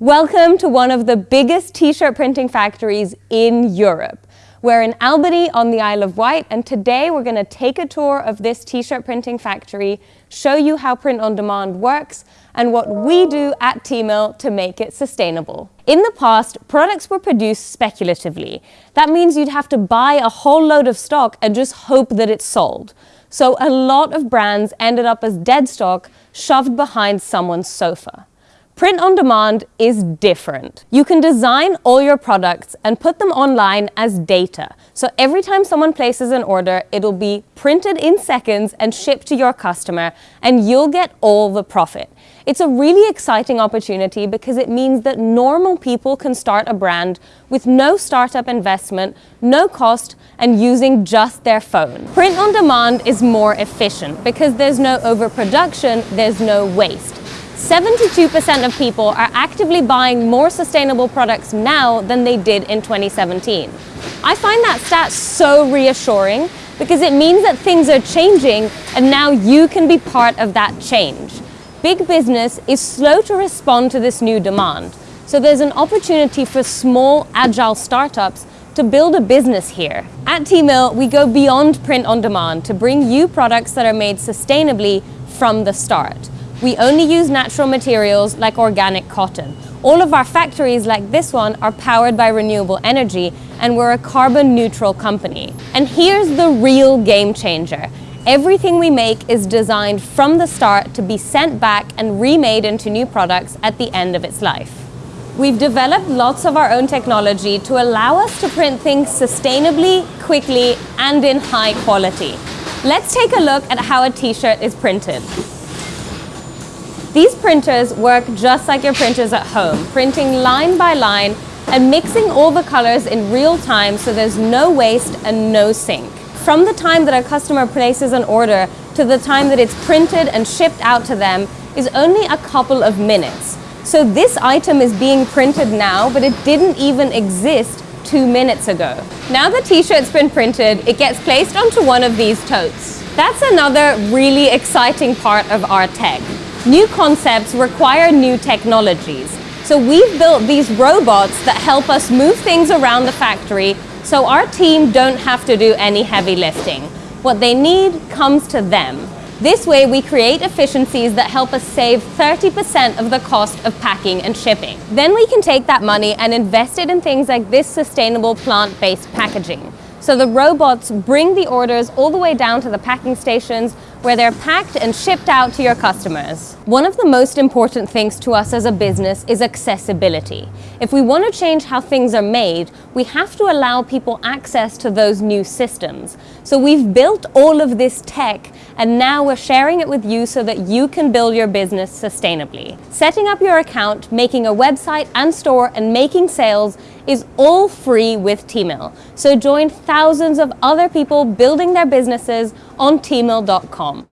Welcome to one of the biggest t-shirt printing factories in Europe. We're in Albany on the Isle of Wight and today we're going to take a tour of this t-shirt printing factory, show you how print on demand works and what we do at Teemill to make it sustainable. In the past, products were produced speculatively. That means you'd have to buy a whole load of stock and just hope that it's sold. So a lot of brands ended up as dead stock shoved behind someone's sofa. Print on demand is different. You can design all your products and put them online as data. So every time someone places an order, it'll be printed in seconds and shipped to your customer and you'll get all the profit. It's a really exciting opportunity because it means that normal people can start a brand with no startup investment, no cost, and using just their phone. Print on demand is more efficient because there's no overproduction, there's no waste. 72% of people are actively buying more sustainable products now than they did in 2017. I find that stat so reassuring because it means that things are changing and now you can be part of that change. Big business is slow to respond to this new demand, so there's an opportunity for small, agile startups to build a business here. At Teemill, we go beyond print on demand to bring you products that are made sustainably from the start. We only use natural materials like organic cotton. All of our factories like this one are powered by renewable energy and we're a carbon neutral company. And here's the real game changer. Everything we make is designed from the start to be sent back and remade into new products at the end of its life. We've developed lots of our own technology to allow us to print things sustainably, quickly, and in high quality. Let's take a look at how a t-shirt is printed. These printers work just like your printers at home, printing line by line and mixing all the colors in real time so there's no waste and no sink. From the time that a customer places an order to the time that it's printed and shipped out to them is only a couple of minutes. So this item is being printed now, but it didn't even exist two minutes ago. Now the t-shirt's been printed, it gets placed onto one of these totes. That's another really exciting part of our tech. New concepts require new technologies. So we've built these robots that help us move things around the factory so our team don't have to do any heavy lifting. What they need comes to them. This way we create efficiencies that help us save 30% of the cost of packing and shipping. Then we can take that money and invest it in things like this sustainable plant-based packaging. So the robots bring the orders all the way down to the packing stations where they're packed and shipped out to your customers. One of the most important things to us as a business is accessibility. If we want to change how things are made, we have to allow people access to those new systems. So we've built all of this tech and now we're sharing it with you so that you can build your business sustainably. Setting up your account, making a website and store and making sales is all free with Teemill. So join thousands of other people building their businesses on teemill.com.